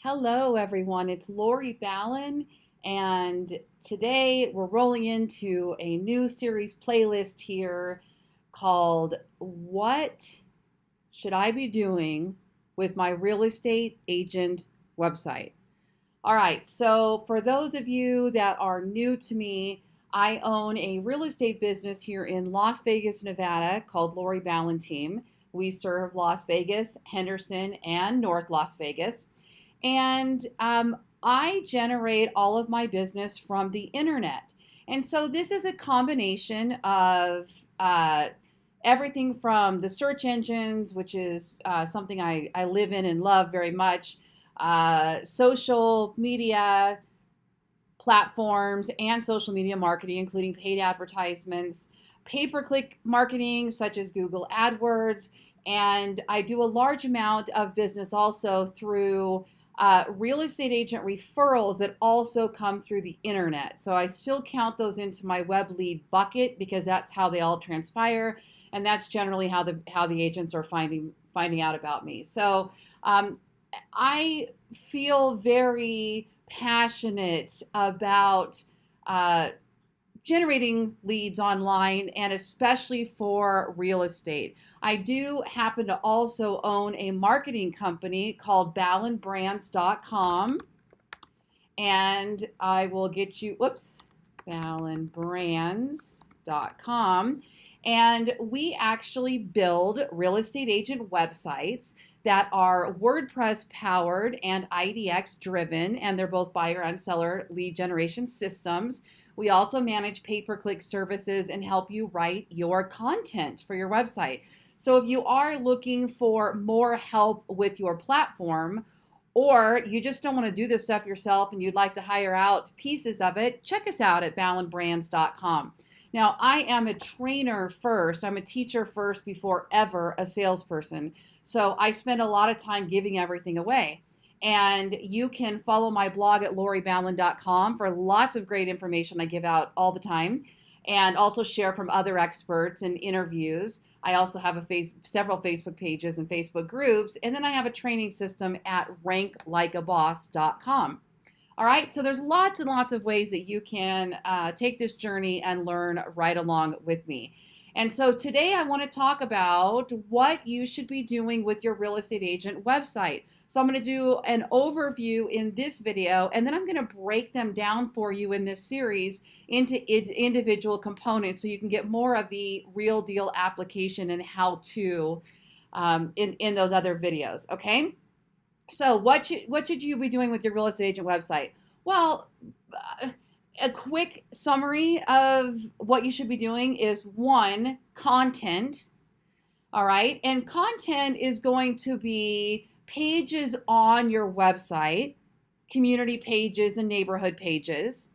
Hello, everyone. It's Lori Ballen, and today we're rolling into a new series playlist here called What Should I Be Doing with My Real Estate Agent Website? All right, so for those of you that are new to me, I own a real estate business here in Las Vegas, Nevada called Lori Ballen Team. We serve Las Vegas, Henderson, and North Las Vegas. And um, I generate all of my business from the internet. And so this is a combination of uh, everything from the search engines, which is uh, something I, I live in and love very much, uh, social media platforms, and social media marketing, including paid advertisements, pay per click marketing, such as Google AdWords. And I do a large amount of business also through uh, real estate agent referrals that also come through the internet. So I still count those into my web lead bucket because that's how they all transpire, and that's generally how the how the agents are finding finding out about me. So um, I feel very passionate about uh, generating leads online and especially for real estate. I do happen to also own a marketing company called ballenbrands.com and I will get you, whoops, ballenbrands.com and we actually build real estate agent websites that are WordPress powered and IDX driven, and they're both buyer and seller lead generation systems. We also manage pay per click services and help you write your content for your website. So if you are looking for more help with your platform, or you just don't want to do this stuff yourself and you'd like to hire out pieces of it, check us out at ballenbrands.com. Now, I am a trainer first. I'm a teacher first before ever a salesperson. So I spend a lot of time giving everything away. And you can follow my blog at loriballen.com for lots of great information I give out all the time and also share from other experts and interviews. I also have a face, several Facebook pages and Facebook groups, and then I have a training system at ranklikeaboss.com. All right, so there's lots and lots of ways that you can uh, take this journey and learn right along with me. And so today I want to talk about what you should be doing with your real estate agent website. So I'm going to do an overview in this video, and then I'm going to break them down for you in this series into individual components so you can get more of the real deal application and how to um, in, in those other videos, okay? So what should, what should you be doing with your real estate agent website? Well, uh, a quick summary of what you should be doing is one, content. All right. And content is going to be pages on your website, community pages and neighborhood pages.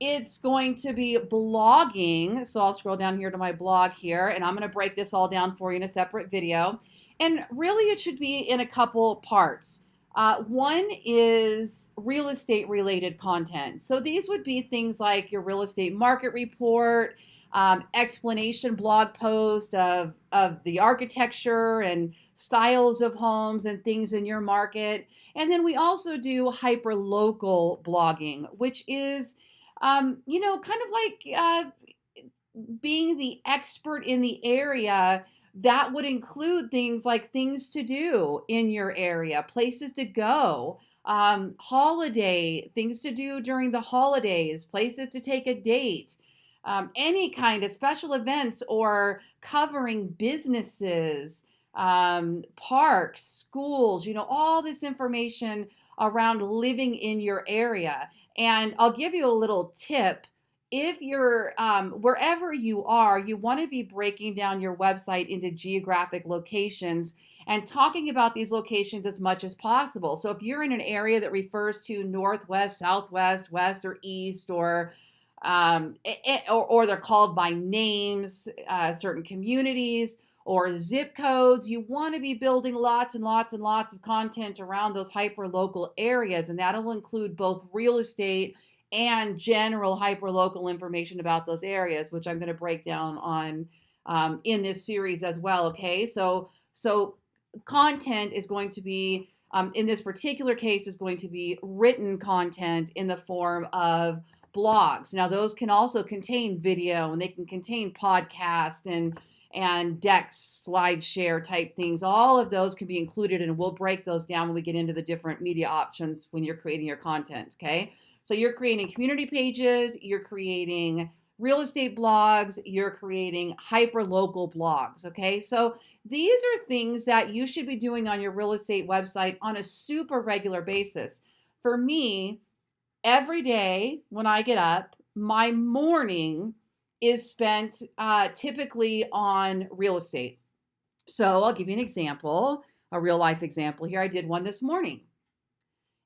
It's going to be blogging. So I'll scroll down here to my blog here, and I'm going to break this all down for you in a separate video. And really, it should be in a couple parts. Uh, one is real estate related content. So these would be things like your real estate market report, um, explanation blog post of, of the architecture and styles of homes and things in your market. And then we also do hyper local blogging, which is, um, you know, kind of like uh, being the expert in the area that would include things like things to do in your area, places to go, um, holiday, things to do during the holidays, places to take a date, um, any kind of special events or covering businesses, um, parks, schools, you know, all this information around living in your area. And I'll give you a little tip if you're um, wherever you are, you want to be breaking down your website into geographic locations and talking about these locations as much as possible. So if you're in an area that refers to northwest, southwest, west, or east, or um, it, or, or, they're called by names, uh, certain communities or zip codes. You want to be building lots and lots and lots of content around those hyper local areas, and that'll include both real estate and general hyperlocal information about those areas, which I'm going to break down on um, in this series as well. Okay, so so content is going to be Um, in this particular case, is going to be written content in the form of blogs. Now, those can also contain video and they can contain podcast and and decks, SlideShare type things. All of those can be included, and we'll break those down when we get into the different media options when you're creating your content. Okay, so you're creating community pages, you're creating real estate blogs, you're creating hyper local blogs. Okay, so these are things that you should be doing on your real estate website on a super regular basis. For me, every day when I get up, my morning is spent uh, typically on real estate. So I'll give you an example, a real life example here. I did one this morning.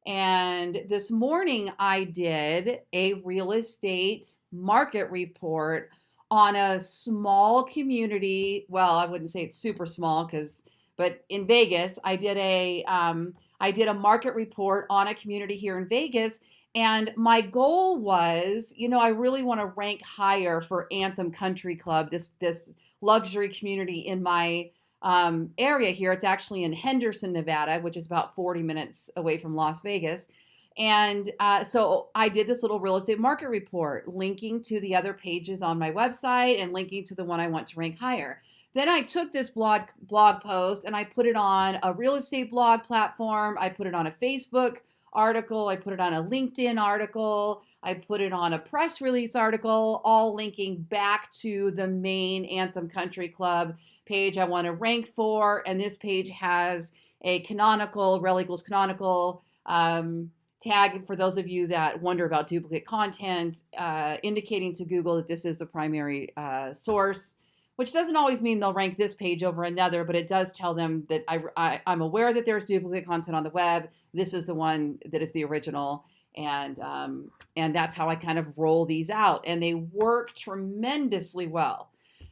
And this morning I did a real estate market report on a small community. Well, I wouldn't say it's super small because, but in Vegas, I did a um, I did a market report on a community here in Vegas. And my goal was, you know, I really want to rank higher for Anthem Country Club, this this luxury community in my um, area here. It's actually in Henderson, Nevada, which is about 40 minutes away from Las Vegas. And uh, so I did this little real estate market report, linking to the other pages on my website and linking to the one I want to rank higher. Then I took this blog blog post and I put it on a real estate blog platform. I put it on a Facebook article. I put it on a LinkedIn article. I put it on a press release article, all linking back to the main Anthem Country Club page I want to rank for. And this page has a canonical, rel equals canonical um, tag for those of you that wonder about duplicate content, uh, indicating to Google that this is the primary uh, source, which doesn't always mean they'll rank this page over another, but it does tell them that I, I'm aware that there's duplicate content on the web. This is the one that is the original. And, um, and that's how I kind of roll these out. And they work tremendously well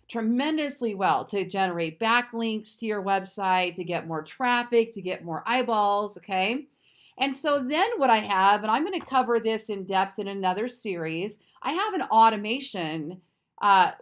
tremendously well to generate backlinks to your website, to get more traffic, to get more eyeballs, okay? And so then what I have, and I'm going to cover this in depth in another series, I have an automation uh,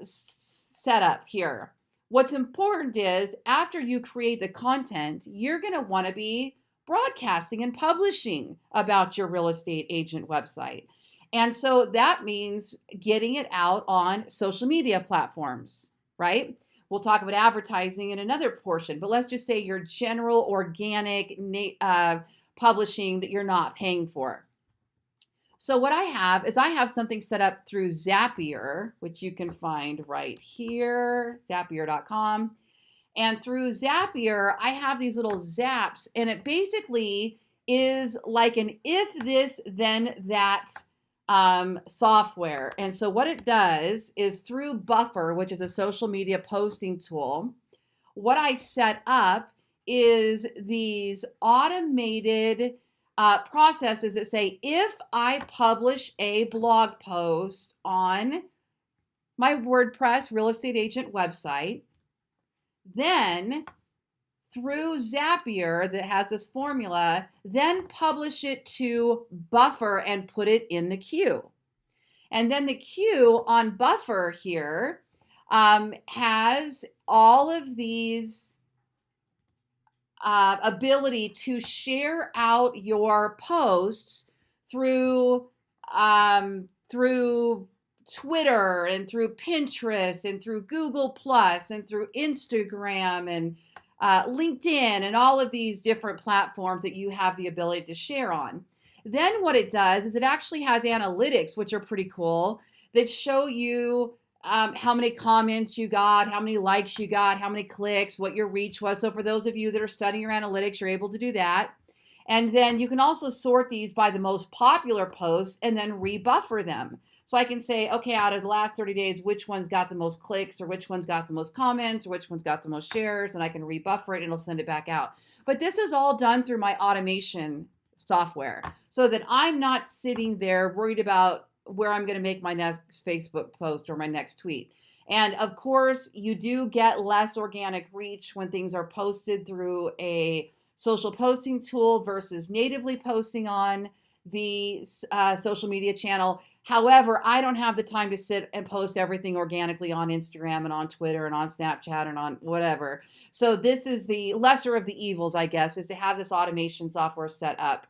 set up here. What's important is after you create the content, you're going to want to be broadcasting and publishing about your real estate agent website. And so that means getting it out on social media platforms, right? We'll talk about advertising in another portion, but let's just say your general organic uh, publishing that you're not paying for. So what I have is I have something set up through Zapier, which you can find right here, zapier.com. And through Zapier, I have these little zaps, and it basically is like an if this, then that um, software. And so what it does is through Buffer, which is a social media posting tool, what I set up is these automated uh, processes that say if I publish a blog post on my WordPress real estate agent website, then through Zapier that has this formula, then publish it to Buffer and put it in the queue. And then the queue on Buffer here um, has all of these uh, ability to share out your posts through um, through Twitter and through Pinterest and through Google Plus and through Instagram and uh, LinkedIn and all of these different platforms that you have the ability to share on. Then what it does is it actually has analytics, which are pretty cool, that show you um, how many comments you got, how many likes you got, how many clicks, what your reach was. So for those of you that are studying your analytics, you're able to do that. And then you can also sort these by the most popular posts and then rebuffer them. So I can say, okay, out of the last 30 days, which one's got the most clicks or which one's got the most comments or which one's got the most shares, and I can rebuffer it and it'll send it back out. But this is all done through my automation software so that I'm not sitting there worried about where I'm going to make my next Facebook post or my next tweet. And of course, you do get less organic reach when things are posted through a social posting tool versus natively posting on the uh, social media channel. However, I don't have the time to sit and post everything organically on Instagram and on Twitter and on Snapchat and on whatever. So this is the lesser of the evils, I guess, is to have this automation software set up.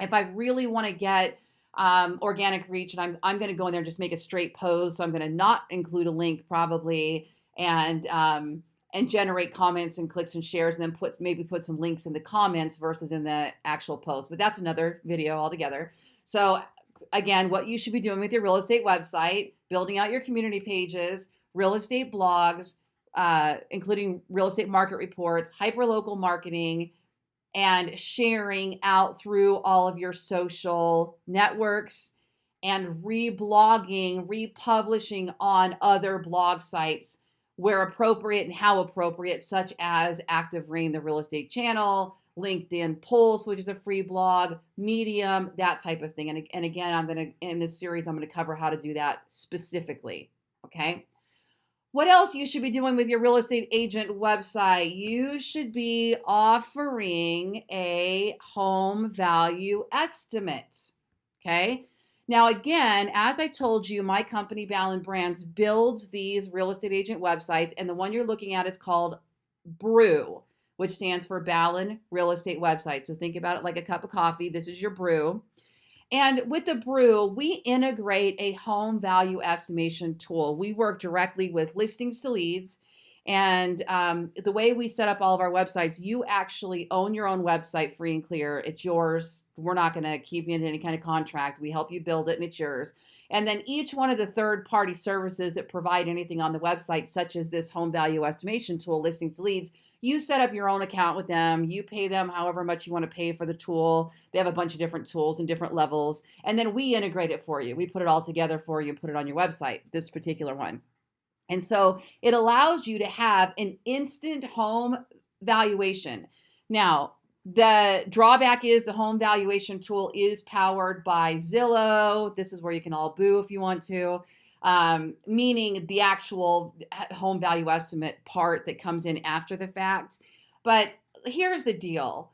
If I really want to get um, organic reach and I'm, I'm going to go in there and just make a straight post, so I'm going to not include a link probably and um, and generate comments and clicks and shares and then put maybe put some links in the comments versus in the actual post. But that's another video altogether. So again, what you should be doing with your real estate website, building out your community pages, real estate blogs, uh, including real estate market reports, hyperlocal marketing, and sharing out through all of your social networks and reblogging, republishing on other blog sites where appropriate and how appropriate, such as Active Rain, the real estate channel, LinkedIn Pulse, which is a free blog, Medium, that type of thing. And, and again, I'm going to, in this series, I'm going to cover how to do that specifically. Okay. What else you should be doing with your real estate agent website? You should be offering a home value estimate. Okay. Now, again, as I told you, my company, Ballen Brands, builds these real estate agent websites, and the one you're looking at is called Brew, which stands for Ballen Real Estate Website. So think about it like a cup of coffee. This is your brew. And with the brew, we integrate a home value estimation tool. We work directly with listings to leads and um, the way we set up all of our websites, you actually own your own website free and clear. It's yours. We're not going to keep you in any kind of contract. We help you build it and it's yours. And then each one of the third party services that provide anything on the website, such as this home value estimation tool, listings to leads, you set up your own account with them. You pay them however much you want to pay for the tool. They have a bunch of different tools and different levels. And then we integrate it for you. We put it all together for you put it on your website, this particular one. And so it allows you to have an instant home valuation. Now, the drawback is the home valuation tool is powered by Zillow. This is where you can all boo if you want to, um, meaning the actual home value estimate part that comes in after the fact. But here's the deal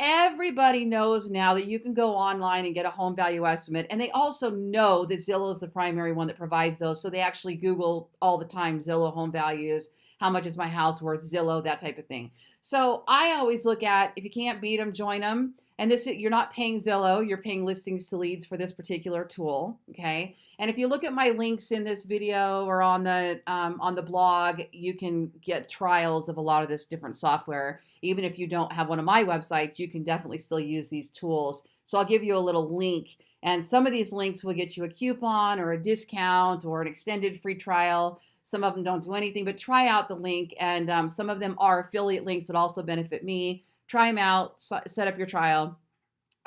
Everybody knows now that you can go online and get a home value estimate. And they also know that Zillow is the primary one that provides those. So they actually Google all the time Zillow home values, how much is my house worth, Zillow, that type of thing. So I always look at if you can't beat them, join them. And this you're not paying Zillow, you're paying listings to leads for this particular tool. Okay. And if you look at my links in this video or on the um, on the blog, you can get trials of a lot of this different software. Even if you don't have one of my websites, you can definitely still use these tools. So I'll give you a little link. And some of these links will get you a coupon or a discount or an extended free trial. Some of them don't do anything, but try out the link. And um, some of them are affiliate links that also benefit me try them out, set up your trial.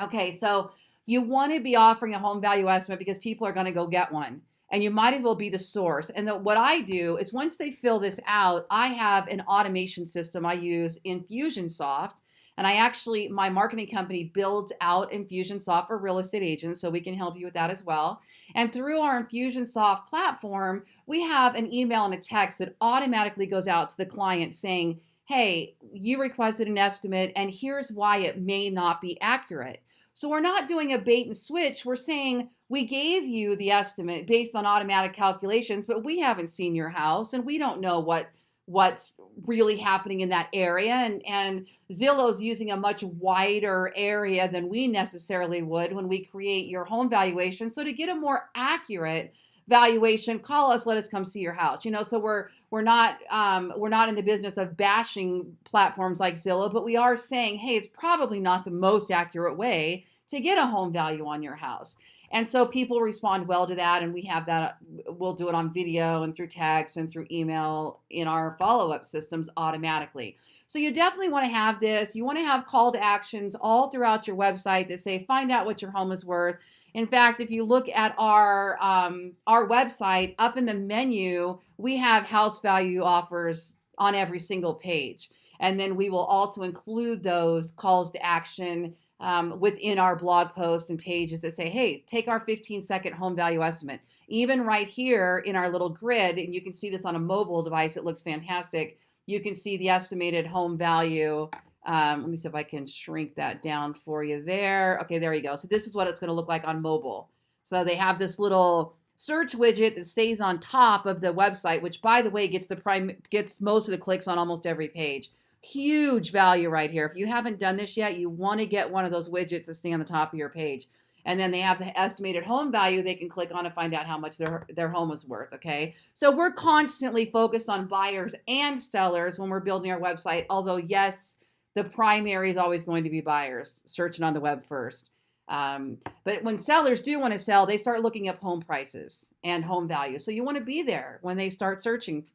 Okay, so you want to be offering a home value estimate because people are going to go get one and you might as well be the source. And the, what I do is once they fill this out, I have an automation system I use Infusionsoft. And I actually, my marketing company builds out Infusionsoft for real estate agents, so we can help you with that as well. And through our Infusionsoft platform, we have an email and a text that automatically goes out to the client saying, hey, you requested an estimate and here's why it may not be accurate. So we're not doing a bait and switch. We're saying we gave you the estimate based on automatic calculations, but we haven't seen your house and we don't know what what's really happening in that area and and Zillow's using a much wider area than we necessarily would when we create your home valuation so to get a more accurate valuation call us let us come see your house you know so we're we're not um, we're not in the business of bashing platforms like zillow but we are saying hey it's probably not the most accurate way to get a home value on your house and so people respond well to that and we have that we'll do it on video and through text and through email in our follow-up systems automatically so you definitely want to have this. You want to have call to actions all throughout your website that say, find out what your home is worth. In fact, if you look at our um, our website, up in the menu, we have house value offers on every single page. And then we will also include those calls to action um, within our blog posts and pages that say, hey, take our 15 second home value estimate. Even right here in our little grid, and you can see this on a mobile device, it looks fantastic you can see the estimated home value Um, let me see if I can shrink that down for you there. Okay, there you go. So this is what it's going to look like on mobile. So they have this little search widget that stays on top of the website, which by the way gets the prime gets most of the clicks on almost every page. Huge value right here. If you haven't done this yet, you want to get one of those widgets to stay on the top of your page. And then they have the estimated home value they can click on to find out how much their, their home is worth. Okay. So we're constantly focused on buyers and sellers when we're building our website. Although, yes, the primary is always going to be buyers searching on the web first. Um, but when sellers do want to sell, they start looking up home prices and home value. So you want to be there when they start searching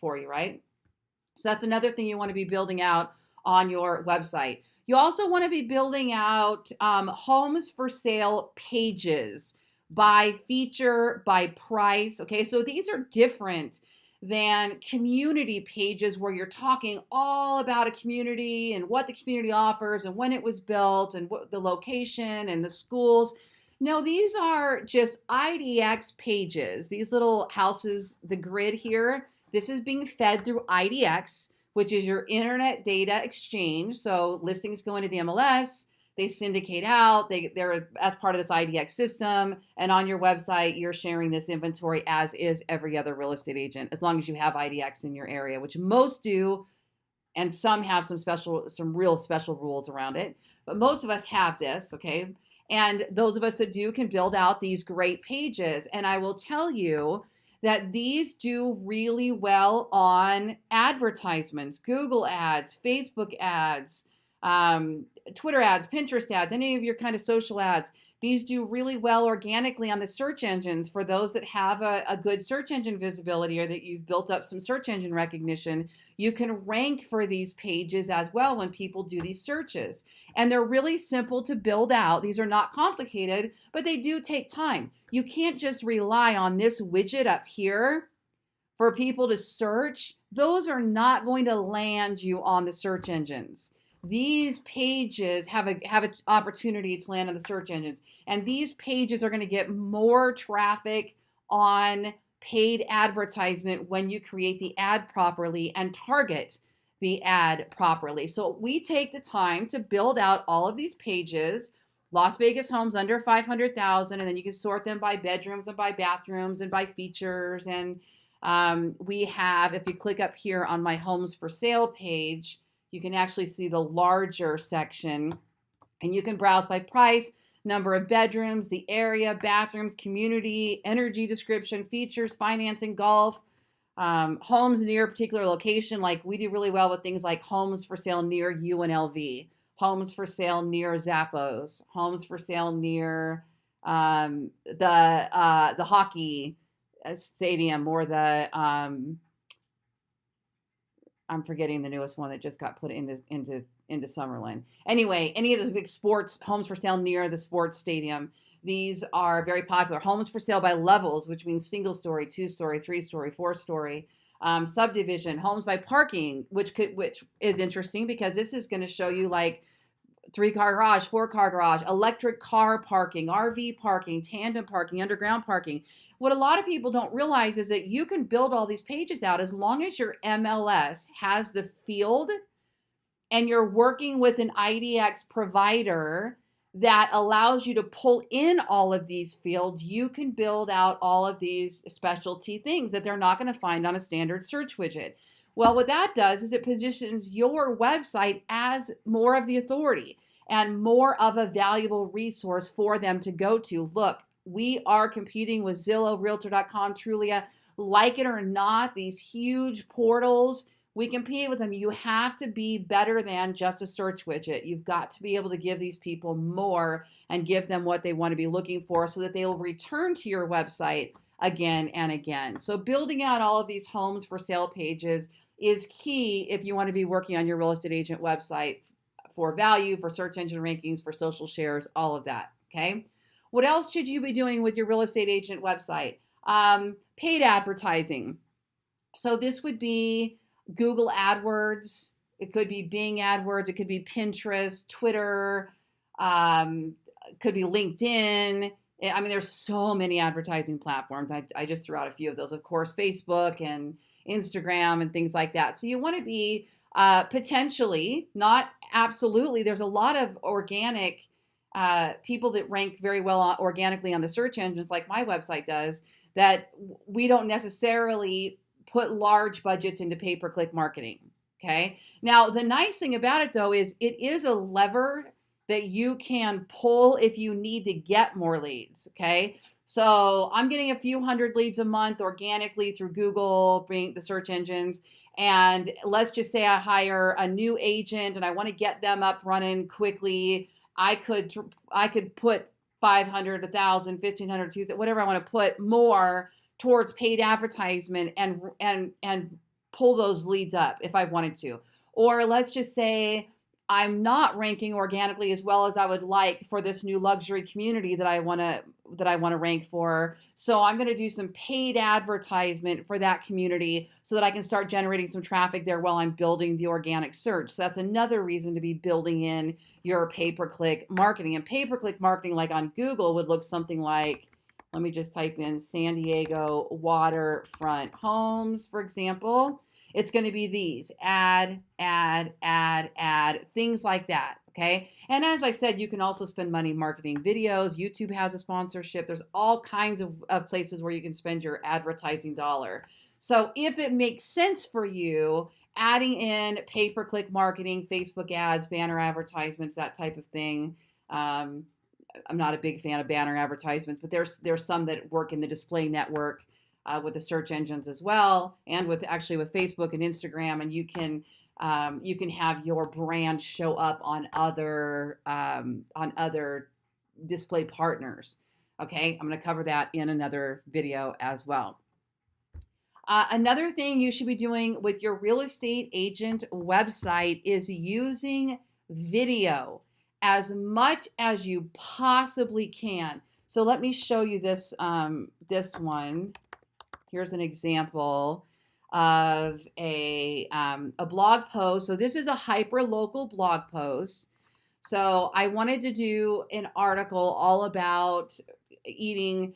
for you, right? So that's another thing you want to be building out on your website. You also want to be building out um, homes for sale pages by feature, by price. Okay, so these are different than community pages where you're talking all about a community and what the community offers and when it was built and what the location and the schools. No, these are just IDX pages. These little houses, the grid here, this is being fed through IDX, which is your internet data exchange. So listings go into the MLS, they syndicate out. They they're as part of this IDX system, and on your website, you're sharing this inventory as is every other real estate agent, as long as you have IDX in your area, which most do, and some have some special, some real special rules around it. But most of us have this, okay. And those of us that do can build out these great pages. And I will tell you that these do really well on advertisements, Google ads, Facebook ads, um, Twitter ads, Pinterest ads, any of your kind of social ads. These do really well organically on the search engines for those that have a, a, good search engine visibility or that you've built up some search engine recognition. You can rank for these pages as well when people do these searches. And they're really simple to build out. These are not complicated, but they do take time. You can't just rely on this widget up here for people to search. Those are not going to land you on the search engines these pages have a have an opportunity to land on the search engines and these pages are going to get more traffic on paid advertisement when you create the ad properly and target the ad properly. So we take the time to build out all of these pages. Las Vegas homes under 500,000 and then you can sort them by bedrooms and by bathrooms and by features. And um, we have if you click up here on my homes for sale page you can actually see the larger section and you can browse by price, number of bedrooms, the area, bathrooms, community, energy description, features, financing, golf, um, homes near a particular location. Like we do really well with things like homes for sale near UNLV, homes for sale near Zappos, homes for sale near um, the uh, the hockey uh, stadium or the um, I'm forgetting the newest one that just got put into into into Summerlin. Anyway, any of those big sports homes for sale near the sports stadium. These are very popular. Homes for sale by levels, which means single story, two story, three story, four story. Um, subdivision, homes by parking, which could which is interesting because this is going to show you like three car garage, four car garage, electric car parking, RV parking, tandem parking, underground parking. What a lot of people don't realize is that you can build all these pages out as long as your MLS has the field and you're working with an IDX provider that allows you to pull in all of these fields, you can build out all of these specialty things that they're not going to find on a standard search widget. Well, what that does is it positions your website as more of the authority and more of a valuable resource for them to go to. Look, we are competing with Zillow, Realtor.com, Trulia. Like it or not, these huge portals, we compete with them. You have to be better than just a search widget. You've got to be able to give these people more and give them what they want to be looking for so that they will return to your website again and again. So building out all of these homes for sale pages is key if you want to be working on your real estate agent website for value, for search engine rankings, for social shares, all of that. Okay. What else should you be doing with your real estate agent website? Um, paid advertising. So this would be Google AdWords. It could be Bing AdWords. It could be Pinterest, Twitter. Um, could be LinkedIn. I mean, there's so many advertising platforms. I, I just threw out a few of those. Of course, Facebook and Instagram and things like that. So you want to be Uh, potentially, not absolutely. There's a lot of organic uh, people that rank very well organically on the search engines, like my website does, that we don't necessarily put large budgets into pay per click marketing. Okay. Now, the nice thing about it though is it is a lever that you can pull if you need to get more leads. Okay. So I'm getting a few hundred leads a month organically through Google, bring the search engines. And let's just say I hire a new agent and I want to get them up running quickly. I could I could put 500, 1,000, 1,500, 2,000, whatever I want to put more towards paid advertisement and and and pull those leads up if I wanted to. Or let's just say I'm not ranking organically as well as I would like for this new luxury community that I want to that I want to rank for. So I'm going to do some paid advertisement for that community so that I can start generating some traffic there while I'm building the organic search. So that's another reason to be building in your pay-per-click marketing. And pay-per-click marketing like on Google would look something like let me just type in San Diego waterfront homes, for example. It's going to be these add, add, add, add, things like that. Okay. And as I said, you can also spend money marketing videos. YouTube has a sponsorship. There's all kinds of, of places where you can spend your advertising dollar. So if it makes sense for you, adding in pay per click marketing, Facebook ads, banner advertisements, that type of thing. Um, I'm not a big fan of banner advertisements, but there's there's some that work in the display network uh, with the search engines as well, and with actually with Facebook and Instagram, and you can um, you can have your brand show up on other um, on other display partners. Okay, I'm going to cover that in another video as well. Uh, another thing you should be doing with your real estate agent website is using video as much as you possibly can. So let me show you this um, this one. Here's an example of a, um, a blog post. So this is a hyper local blog post. So I wanted to do an article all about eating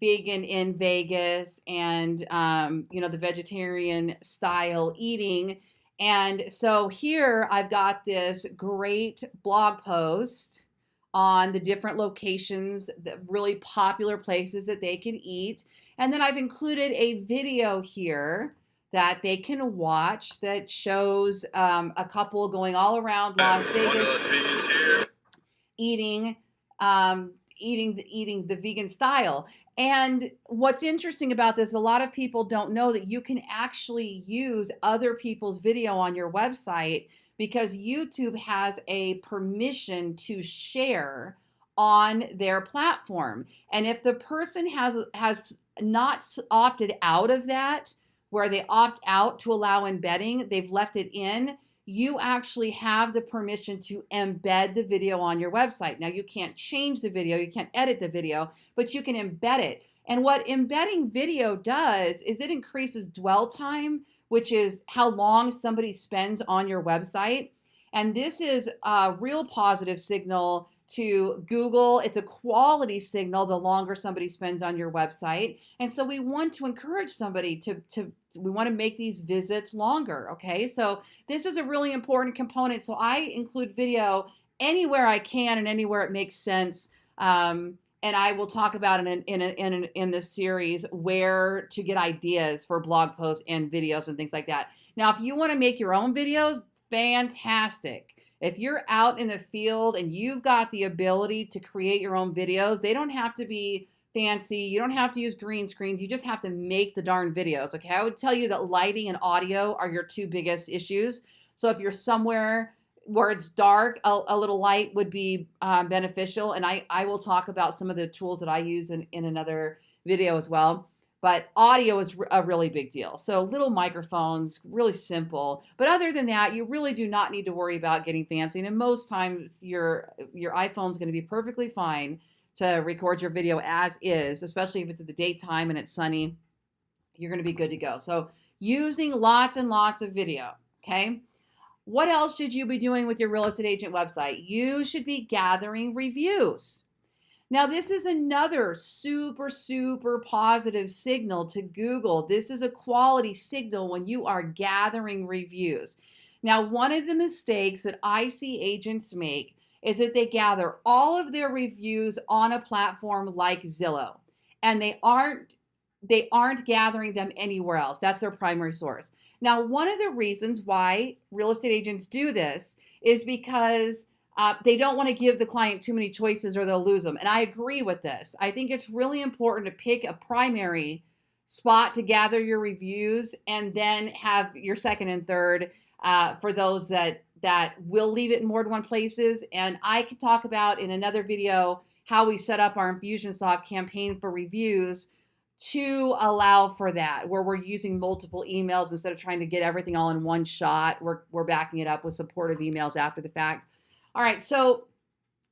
vegan in Vegas and um, you know the vegetarian style eating. And so here I've got this great blog post on the different locations, the really popular places that they can eat. And then I've included a video here that they can watch that shows um, a couple going all around Las Vegas, Las Vegas eating um, eating the, eating the vegan style. And what's interesting about this, a lot of people don't know that you can actually use other people's video on your website because YouTube has a permission to share on their platform. And if the person has has not opted out of that, where they opt out to allow embedding, they've left it in, you actually have the permission to embed the video on your website. Now, you can't change the video, you can't edit the video, but you can embed it. And what embedding video does is it increases dwell time, which is how long somebody spends on your website. And this is a real positive signal to Google. It's a quality signal the longer somebody spends on your website. And so we want to encourage somebody to, to we want to make these visits longer. Okay. So this is a really important component. So I include video anywhere I can and anywhere it makes sense. Um, and I will talk about in in in, in this series where to get ideas for blog posts and videos and things like that. Now, if you want to make your own videos, fantastic. If you're out in the field and you've got the ability to create your own videos, they don't have to be fancy. You don't have to use green screens. You just have to make the darn videos. Okay. I would tell you that lighting and audio are your two biggest issues. So if you're somewhere where it's dark, a, a little light would be um, beneficial. And I, I will talk about some of the tools that I use in, in another video as well but audio is a really big deal. So little microphones, really simple. But other than that, you really do not need to worry about getting fancy. And most times your your iPhone's going to be perfectly fine to record your video as is, especially if it's at the daytime and it's sunny. You're going to be good to go. So using lots and lots of video, okay? What else should you be doing with your real estate agent website? You should be gathering reviews. Now, this is another super, super positive signal to Google. This is a quality signal when you are gathering reviews. Now, one of the mistakes that I see agents make is that they gather all of their reviews on a platform like Zillow and they aren't they aren't gathering them anywhere else. That's their primary source. Now, one of the reasons why real estate agents do this is because uh, they don't want to give the client too many choices or they'll lose them. And I agree with this. I think it's really important to pick a primary spot to gather your reviews and then have your second and third uh, for those that that will leave it in more than one places. And I could talk about in another video how we set up our Infusionsoft campaign for reviews to allow for that, where we're using multiple emails instead of trying to get everything all in one shot. We're, we're backing it up with supportive emails after the fact. All right, so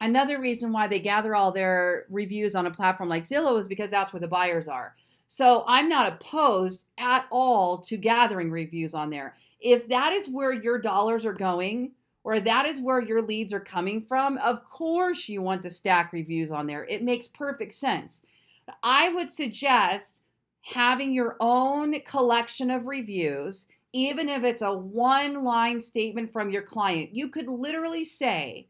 another reason why they gather all their reviews on a platform like Zillow is because that's where the buyers are. So I'm not opposed at all to gathering reviews on there. If that is where your dollars are going, or that is where your leads are coming from, of course you want to stack reviews on there. It makes perfect sense. I would suggest having your own collection of reviews, even if it's a one line statement from your client. You could literally say,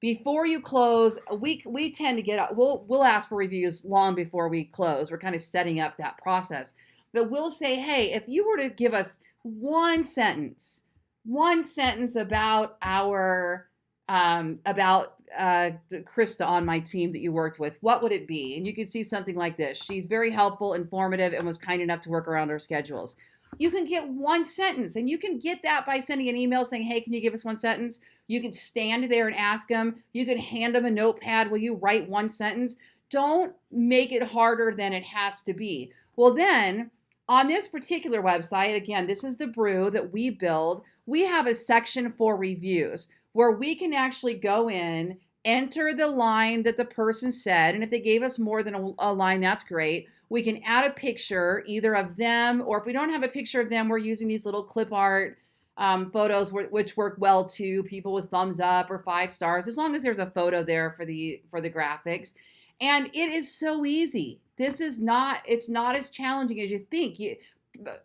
before you close, we we tend to get we'll we'll ask for reviews long before we close. We're kind of setting up that process. But we'll say, "Hey, if you were to give us one sentence, one sentence about our um, about uh, Krista on my team that you worked with, what would it be?" And you could see something like this. She's very helpful, informative, and was kind enough to work around our schedules. You can get one sentence, and you can get that by sending an email saying, Hey, can you give us one sentence? You can stand there and ask them. You can hand them a notepad. Will you write one sentence? Don't make it harder than it has to be. Well, then, on this particular website, again, this is the brew that we build. We have a section for reviews where we can actually go in, enter the line that the person said, and if they gave us more than a, a line, that's great we can add a picture either of them, or if we don't have a picture of them, we're using these little clip art um, photos which work well too. People with thumbs up or five stars, as long as there's a photo there for the for the graphics. And it is so easy. This is not. It's not as challenging as you think. You,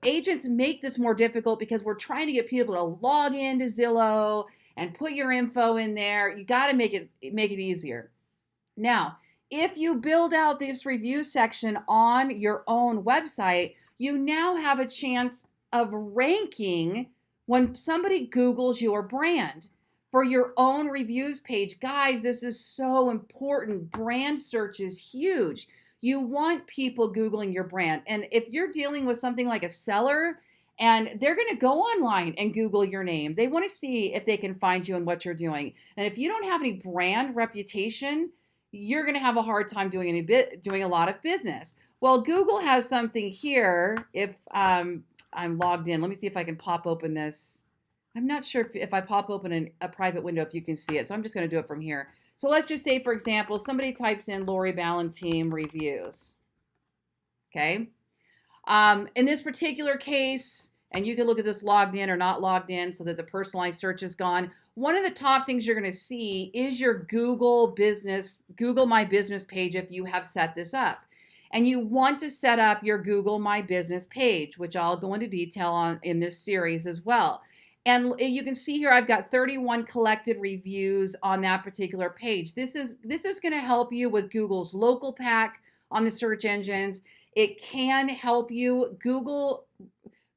agents make this more difficult because we're trying to get people to log into Zillow and put your info in there. You got to make it make it easier. Now, if you build out this review section on your own website, you now have a chance of ranking when somebody Googles your brand for your own reviews page. Guys, this is so important. Brand search is huge. You want people Googling your brand. And if you're dealing with something like a seller, and they're going to go online and Google your name. They want to see if they can find you and what you're doing. And if you don't have any brand reputation, you're going to have a hard time doing any bit doing a lot of business. Well, Google has something here. If um, I'm logged in, let me see if I can pop open this. I'm not sure if, if I pop open an, a private window if you can see it. So I'm just going to do it from here. So let's just say, for example, somebody types in Lori Ballentine reviews. Okay. Um, in this particular case, and you can look at this logged in or not logged in so that the personalized search is gone one of the top things you're going to see is your Google business, Google My Business page if you have set this up. And you want to set up your Google My Business page, which I'll go into detail on in this series as well. And you can see here I've got 31 collected reviews on that particular page. This is this is going to help you with Google's local pack on the search engines. It can help you Google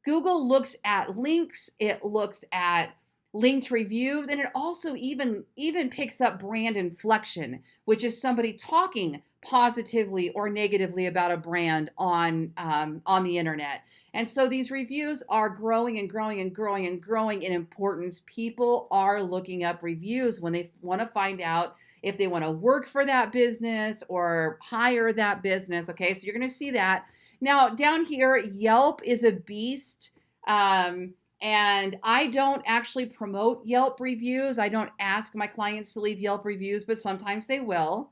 Google looks at links, it looks at linked reviews and it also even even picks up brand inflection which is somebody talking positively or negatively about a brand on um, on the internet. And so these reviews are growing and growing and growing and growing in importance. People are looking up reviews when they want to find out if they want to work for that business or hire that business okay? So you're going to see that. Now down here yelp is a beast. Um, and I don't actually promote Yelp reviews. I don't ask my clients to leave Yelp reviews, but sometimes they will.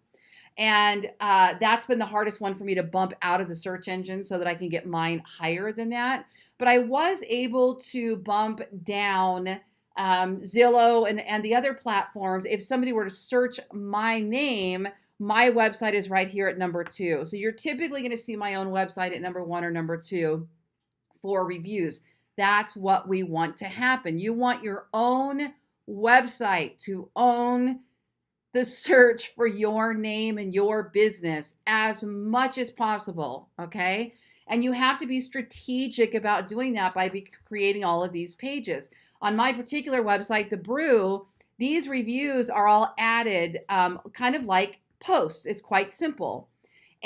And uh, that's been the hardest one for me to bump out of the search engine so that I can get mine higher than that. But I was able to bump down um, Zillow and, and the other platforms. If somebody were to search my name, my website is right here at number two. So you're typically going to see my own website at number one or number two for reviews. That's what we want to happen. You want your own website to own the search for your name and your business as much as possible. Okay. And you have to be strategic about doing that by creating all of these pages. On my particular website, The Brew, these reviews are all added um, kind of like posts. It's quite simple.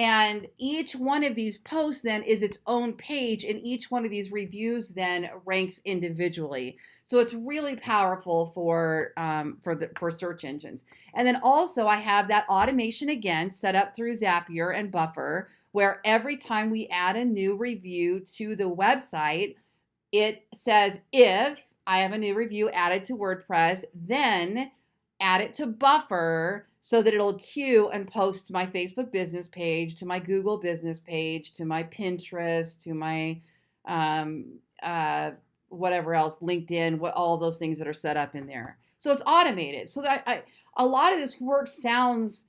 And each one of these posts then is its own page, and each one of these reviews then ranks individually. So it's really powerful for um, for the for search engines. And then also I have that automation again set up through Zapier and Buffer, where every time we add a new review to the website, it says if I have a new review added to WordPress, then add it to Buffer so that it'll queue and post my Facebook business page, to my Google business page, to my Pinterest, to my um, uh, whatever else, LinkedIn, what all those things that are set up in there. So it's automated. So that I, I a lot of this work sounds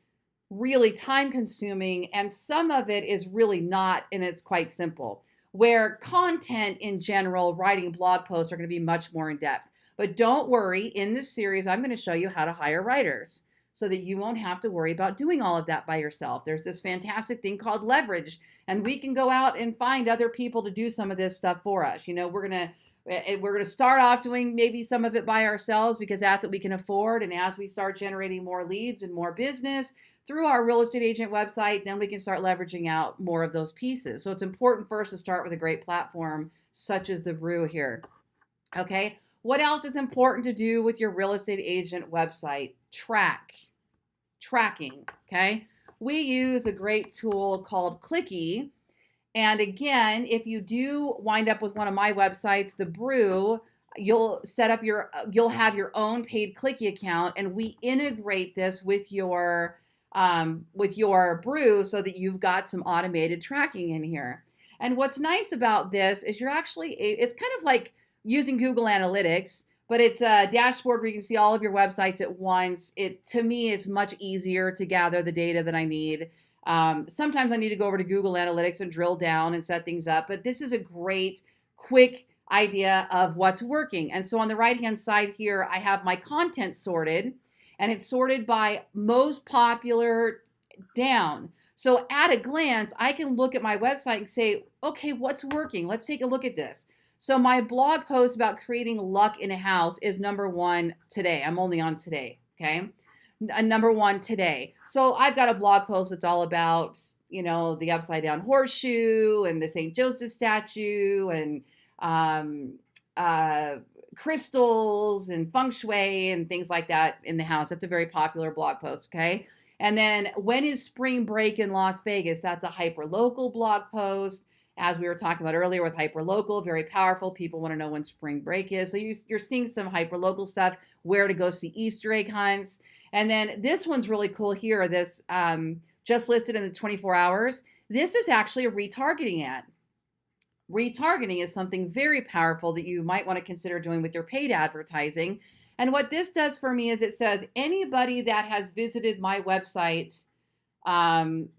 really time consuming, and some of it is really not, and it's quite simple. Where content in general, writing blog posts are going to be much more in depth. But don't worry, in this series, I'm going to show you how to hire writers so that you won't have to worry about doing all of that by yourself. There's this fantastic thing called leverage, and we can go out and find other people to do some of this stuff for us. You know, we're to eh, eh, we're going to start off doing maybe some of it by ourselves because that's what we can afford. And as we start generating more leads and more business through our real estate agent website, then we can start leveraging out more of those pieces. So it's important first to start with a great platform such as the Brew here. Okay. What else is important to do with your real estate agent website? Track. Tracking, okay? We use a great tool called Clicky. And again, if you do wind up with one of my websites, The Brew, you'll set up your, you'll have your own paid Clicky account and we integrate this with your, um, with your Brew so that you've got some automated tracking in here. And what's nice about this is you're actually, it's kind of like using Google Analytics, but it's a dashboard where you can see all of your websites at once. It to me, it's much easier to gather the data that I need. Um, sometimes I need to go over to Google Analytics and drill down and set things up, but this is a great, quick idea of what's working. And so on the right hand side here, I have my content sorted and it's sorted by most popular down. So at a glance, I can look at my website and say, okay, what's working? Let's take a look at this. So my blog post about creating luck in a house is number one today. I'm only on today, okay? A number one today. So I've got a blog post that's all about, you know, the upside down horseshoe and the St. Joseph statue and um, uh, crystals and feng shui and things like that in the house. That's a very popular blog post, okay? And then when is spring break in Las Vegas? That's a hyper local blog post as we were talking about earlier with hyperlocal, very powerful. People want to know when spring break is. So you, are seeing some hyperlocal stuff, where to go see Easter egg hunts. And then this one's really cool here, this um, just listed in the 24 hours. This is actually a retargeting ad. Retargeting is something very powerful that you might want to consider doing with your paid advertising. And what this does for me is it says anybody that has visited my website um,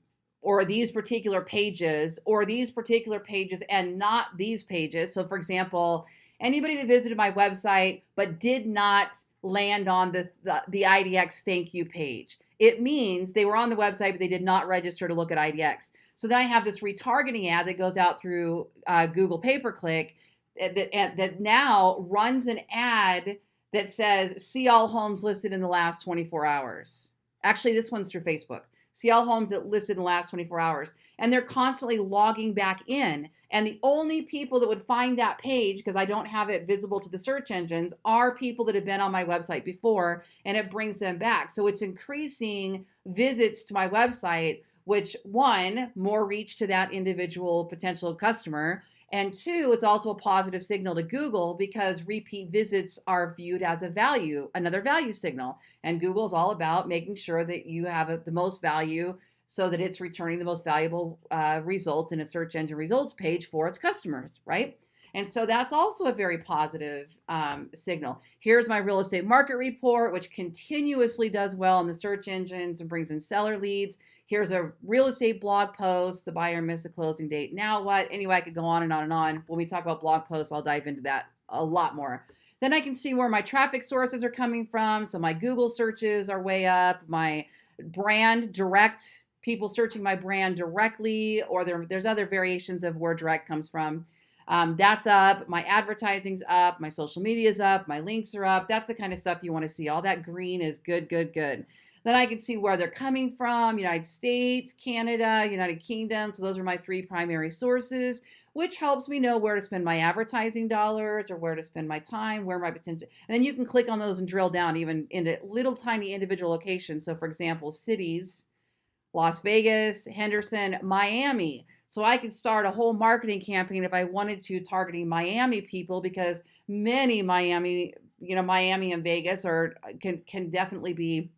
or these particular pages or these particular pages and not these pages. So for example, anybody that visited my website but did not land on the, the, the IDX thank you page. It means they were on the website, but they did not register to look at IDX. So then I have this retargeting ad that goes out through uh, Google pay-per-click that, that now runs an ad that says, see all homes listed in the last 24 hours. Actually, this one's through Facebook see all homes that listed in the last 24 hours. And they're constantly logging back in. And the only people that would find that page, because I don't have it visible to the search engines, are people that have been on my website before, and it brings them back. So it's increasing visits to my website, which one, more reach to that individual potential customer, and two, it's also a positive signal to Google because repeat visits are viewed as a value, another value signal. And Google is all about making sure that you have a, the most value so that it's returning the most valuable uh, result in a search engine results page for its customers, right? And so that's also a very positive um, signal. Here's my real estate market report, which continuously does well in the search engines and brings in seller leads. Here's a real estate blog post. The buyer missed the closing date. Now what? Anyway, I could go on and on and on. When we talk about blog posts, I'll dive into that a lot more. Then I can see where my traffic sources are coming from. So my Google searches are way up. My brand direct people searching my brand directly, or there, there's other variations of where direct comes from. Um, that's up. My advertising's up. My social media's up. My links are up. That's the kind of stuff you want to see. All that green is good, good, good. Then I can see where they're coming from United States, Canada, United Kingdom. So those are my three primary sources, which helps me know where to spend my advertising dollars or where to spend my time, where my potential. And then you can click on those and drill down even into little tiny individual locations. So, for example, cities, Las Vegas, Henderson, Miami. So I could start a whole marketing campaign if I wanted to targeting Miami people because many Miami, you know, Miami and Vegas are can can definitely be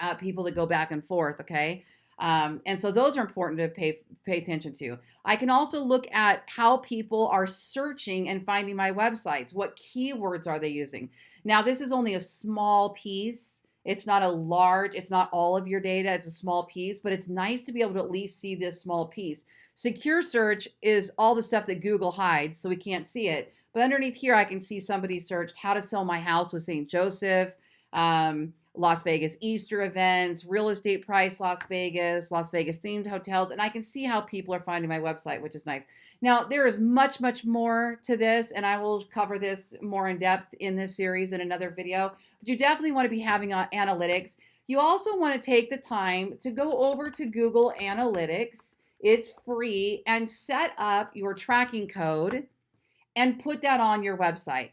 uh, people that go back and forth. Okay. Um, and so those are important to pay pay attention to. I can also look at how people are searching and finding my websites. What keywords are they using? Now, this is only a small piece it's not a large, it's not all of your data, it's a small piece, but it's nice to be able to at least see this small piece. Secure search is all the stuff that Google hides, so we can't see it. But underneath here, I can see somebody searched how to sell my house with St. Joseph, um, Las Vegas Easter events, real estate price Las Vegas, Las Vegas themed hotels, and I can see how people are finding my website, which is nice. Now, there is much, much more to this, and I will cover this more in depth in this series in another video, but you definitely want to be having uh, analytics. You also want to take the time to go over to Google Analytics. It's free and set up your tracking code and put that on your website.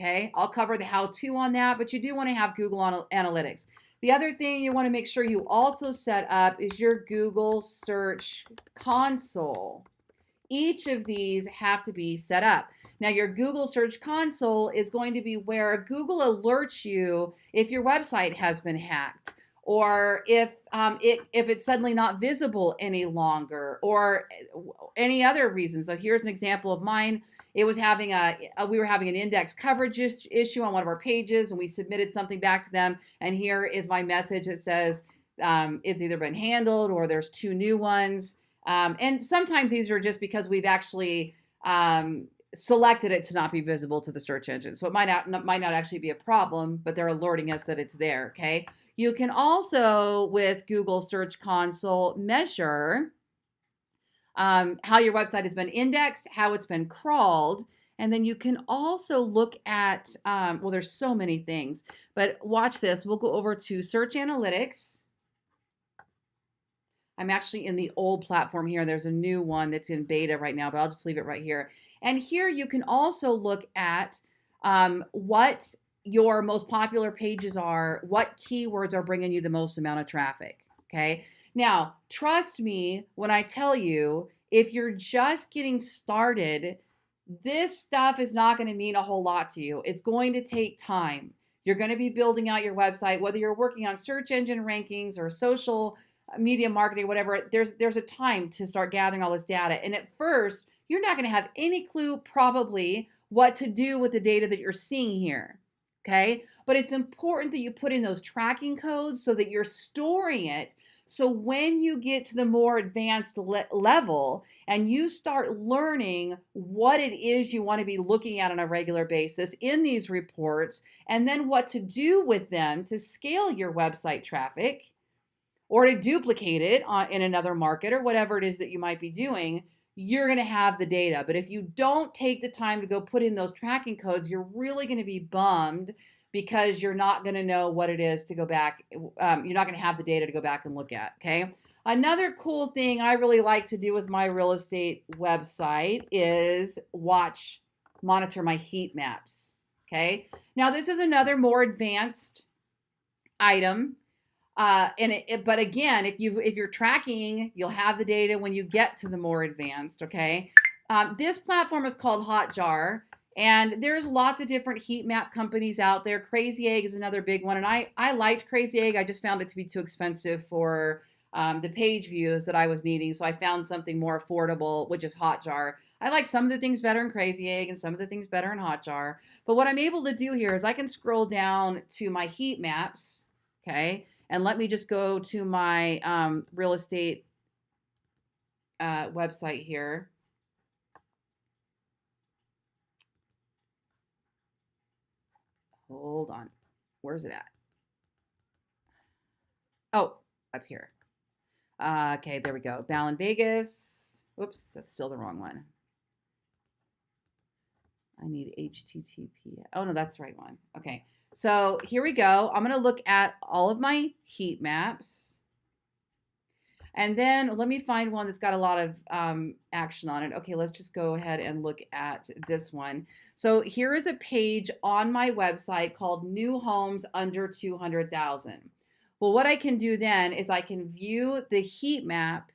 Okay, I'll cover the how to on that, but you do want to have Google Analytics. The other thing you want to make sure you also set up is your Google Search Console. Each of these have to be set up. Now, your Google Search Console is going to be where Google alerts you if your website has been hacked or if um, it, if it's suddenly not visible any longer or any other reason. So here's an example of mine. It was having a, a, we were having an index coverage issue on one of our pages and we submitted something back to them. And here is my message that says um, it's either been handled or there's two new ones. Um, and sometimes these are just because we've actually um, selected it to not be visible to the search engine. So it might not, might not actually be a problem, but they're alerting us that it's there, okay? You can also, with Google Search Console, measure um, how your website has been indexed, how it's been crawled, and then you can also look at, um, well, there's so many things, but watch this. We'll go over to Search Analytics. I'm actually in the old platform here. There's a new one that's in beta right now, but I'll just leave it right here. And here you can also look at um, what your most popular pages are, what keywords are bringing you the most amount of traffic. Okay. Now, trust me when I tell you, if you're just getting started, this stuff is not going to mean a whole lot to you. It's going to take time. You're going to be building out your website, whether you're working on search engine rankings or social uh, media marketing, whatever. There's there's a time to start gathering all this data. And at first, you're not going to have any clue probably what to do with the data that you're seeing here. Okay? But it's important that you put in those tracking codes so that you're storing it so when you get to the more advanced le level and you start learning what it is you want to be looking at on a regular basis in these reports, and then what to do with them to scale your website traffic or to duplicate it in another market or whatever it is that you might be doing, you're going to have the data. But if you don't take the time to go put in those tracking codes, you're really going to be bummed because you're not going to know what it is to go back. Um, you're not going to have the data to go back and look at. Okay. Another cool thing I really like to do with my real estate website is watch, monitor my heat maps. Okay. Now this is another more advanced item. Uh, and it, it, but again, if you if you're tracking, you'll have the data when you get to the more advanced. Okay. Um, this platform is called Hotjar. And there's lots of different heat map companies out there. Crazy Egg is another big one. And I, I liked Crazy Egg. I just found it to be too expensive for um, the page views that I was needing. So I found something more affordable, which is Hotjar. I like some of the things better in Crazy Egg and some of the things better in Hotjar. But what I'm able to do here is I can scroll down to my heat maps, okay? And let me just go to my um, real estate uh, website here. Hold on. Where's it at? Oh, up here. Uh, okay, there we go. Ballen Vegas. Oops, that's still the wrong one. I need HTTP. Oh, no, that's the right one. Okay, so here we go. I'm going to look at all of my heat maps. And then let me find one that's got a lot of um, action on it. Okay, let's just go ahead and look at this one. So here is a page on my website called New Homes Under 200,000. Well, what I can do then is I can view the heat map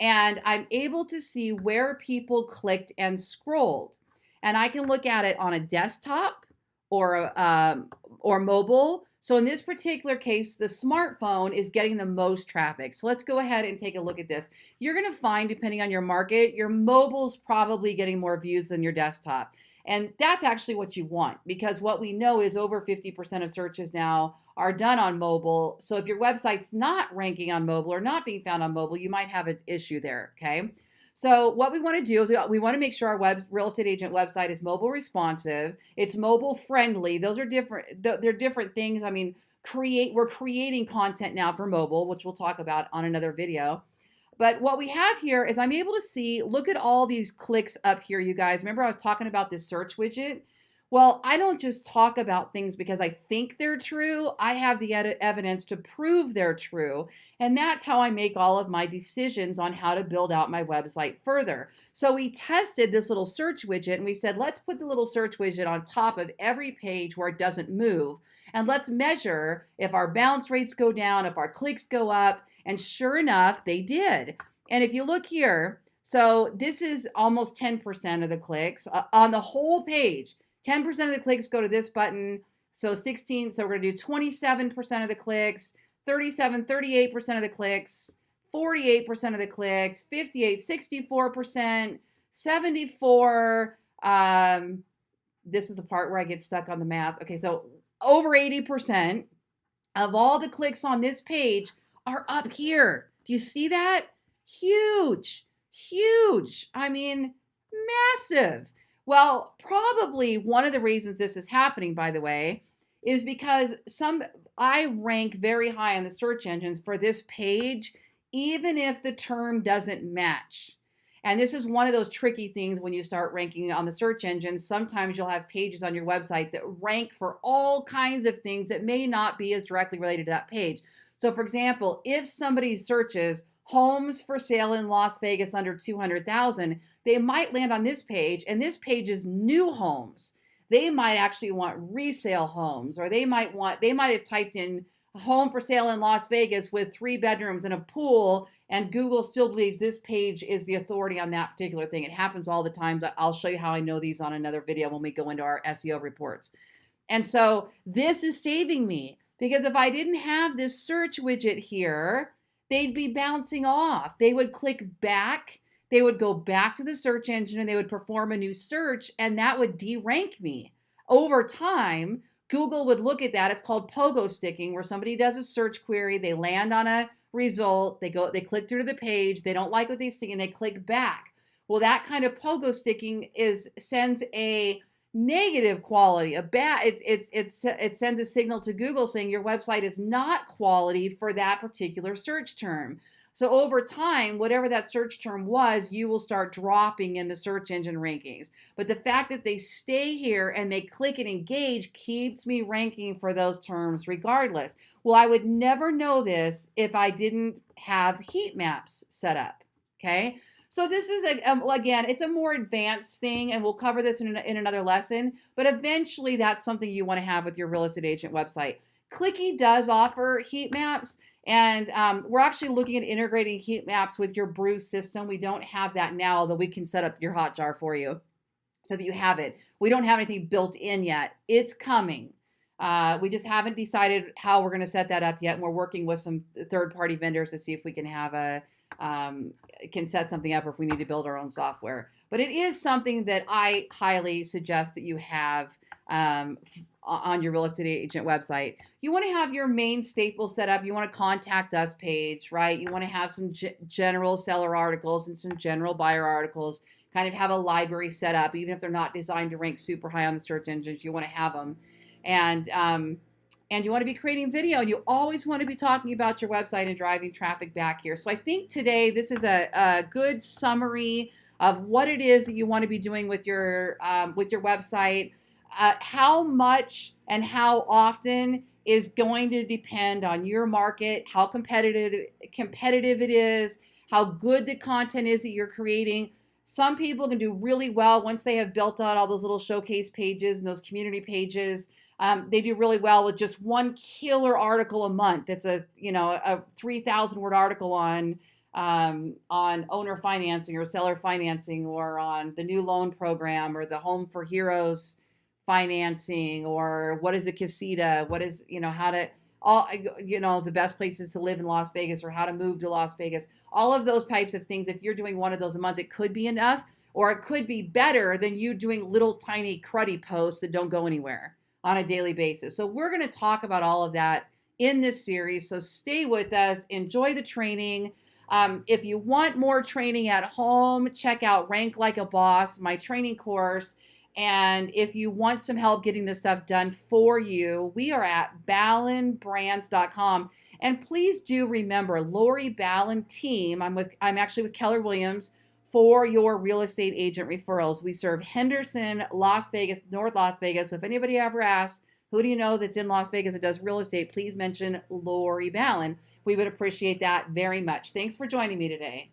and I'm able to see where people clicked and scrolled. And I can look at it on a desktop or um, or mobile. So in this particular case, the smartphone is getting the most traffic. So let's go ahead and take a look at this. You're going to find, depending on your market, your mobile's probably getting more views than your desktop. And that's actually what you want because what we know is over 50% of searches now are done on mobile. So if your website's not ranking on mobile or not being found on mobile, you might have an issue there, okay? So what we want to do is we want to make sure our web real estate agent website is mobile responsive. It's mobile friendly. Those are different. They're different things. I mean, create. We're creating content now for mobile, which we'll talk about on another video. But what we have here is I'm able to see. Look at all these clicks up here, you guys. Remember I was talking about this search widget. Well, I don't just talk about things because I think they're true. I have the evidence to prove they're true. And that's how I make all of my decisions on how to build out my website further. So we tested this little search widget and we said, let's put the little search widget on top of every page where it doesn't move. And let's measure if our bounce rates go down, if our clicks go up. And sure enough, they did. And if you look here, so this is almost 10% of the clicks uh, on the whole page. 10% of the clicks go to this button. So 16, so we're gonna do 27% of the clicks, 37, 38% of the clicks, 48% of the clicks, 58, 64%, 74, um, this is the part where I get stuck on the math. Okay, so over 80% of all the clicks on this page are up here. Do you see that? Huge, huge. I mean, massive. Well, probably one of the reasons this is happening, by the way, is because some I rank very high on the search engines for this page, even if the term doesn't match. And this is one of those tricky things when you start ranking on the search engines. Sometimes you'll have pages on your website that rank for all kinds of things that may not be as directly related to that page. So, for example, if somebody searches homes for sale in Las Vegas under 200,000, they might land on this page and this page is new homes. They might actually want resale homes or they might want they might have typed in home for sale in Las Vegas with 3 bedrooms and a pool and Google still believes this page is the authority on that particular thing. It happens all the time. I'll show you how I know these on another video when we go into our SEO reports. And so this is saving me because if I didn't have this search widget here, they'd be bouncing off. They would click back, they would go back to the search engine and they would perform a new search, and that would derank me. Over time, Google would look at that. It's called pogo sticking, where somebody does a search query, they land on a result, they go, they click through to the page, they don't like what they see, and they click back. Well, that kind of pogo sticking is sends a negative quality, a bad it's it's it's it sends a signal to Google saying your website is not quality for that particular search term. So over time, whatever that search term was, you will start dropping in the search engine rankings. But the fact that they stay here and they click and engage keeps me ranking for those terms regardless. Well, I would never know this if I didn't have heat maps set up. Okay. So this is, a, um, again, it's a more advanced thing, and we'll cover this in, in another lesson, but eventually that's something you want to have with your real estate agent website. Clicky does offer heat maps, and um, we're actually looking at integrating heat maps with your Brew's system. We don't have that now, although we can set up your Hotjar for you so that you have it. We don't have anything built in yet. It's coming. Uh, we just haven't decided how we're going to set that up yet, and we're working with some third-party vendors to see if we can have a um, can set something up or if we need to build our own software. But it is something that I highly suggest that you have um, on your real estate agent website. You want to have your main staple set up. You want to contact us page, right? You want to have some general seller articles and some general buyer articles. Kind of have a library set up, even if they're not designed to rank super high on the search engines. You want to have them, and um, and you want to be creating video. And you always want to be talking about your website and driving traffic back here. So I think today this is a, a good summary of what it is that you want to be doing with your um, with your website uh, how much and how often is going to depend on your market, how competitive competitive it is, how good the content is that you're creating. Some people can do really well once they have built out all those little showcase pages and those community pages. Um, they do really well with just one killer article a month. That's a you know a 3,000 word article on um, on owner financing or seller financing or on the new loan program or the Home for Heroes financing or what is a casita? What is you know how to all you know the best places to live in las vegas or how to move to las vegas. All of those types of things if you're doing one of those a month it could be enough or it could be better than you doing little tiny cruddy posts that don't go anywhere on a daily basis so we're going to talk about all of that in this series so stay with us enjoy the training um, if you want more training at home check out rank like a boss my training course and if you want some help getting this stuff done for you, we are at ballenbrands.com. And please do remember Lori Ballen team. I'm with I'm actually with Keller Williams for your real estate agent referrals. We serve Henderson, Las Vegas, North Las Vegas. So if anybody ever asks, who do you know that's in Las Vegas that does real estate? Please mention Lori Ballen. We would appreciate that very much. Thanks for joining me today.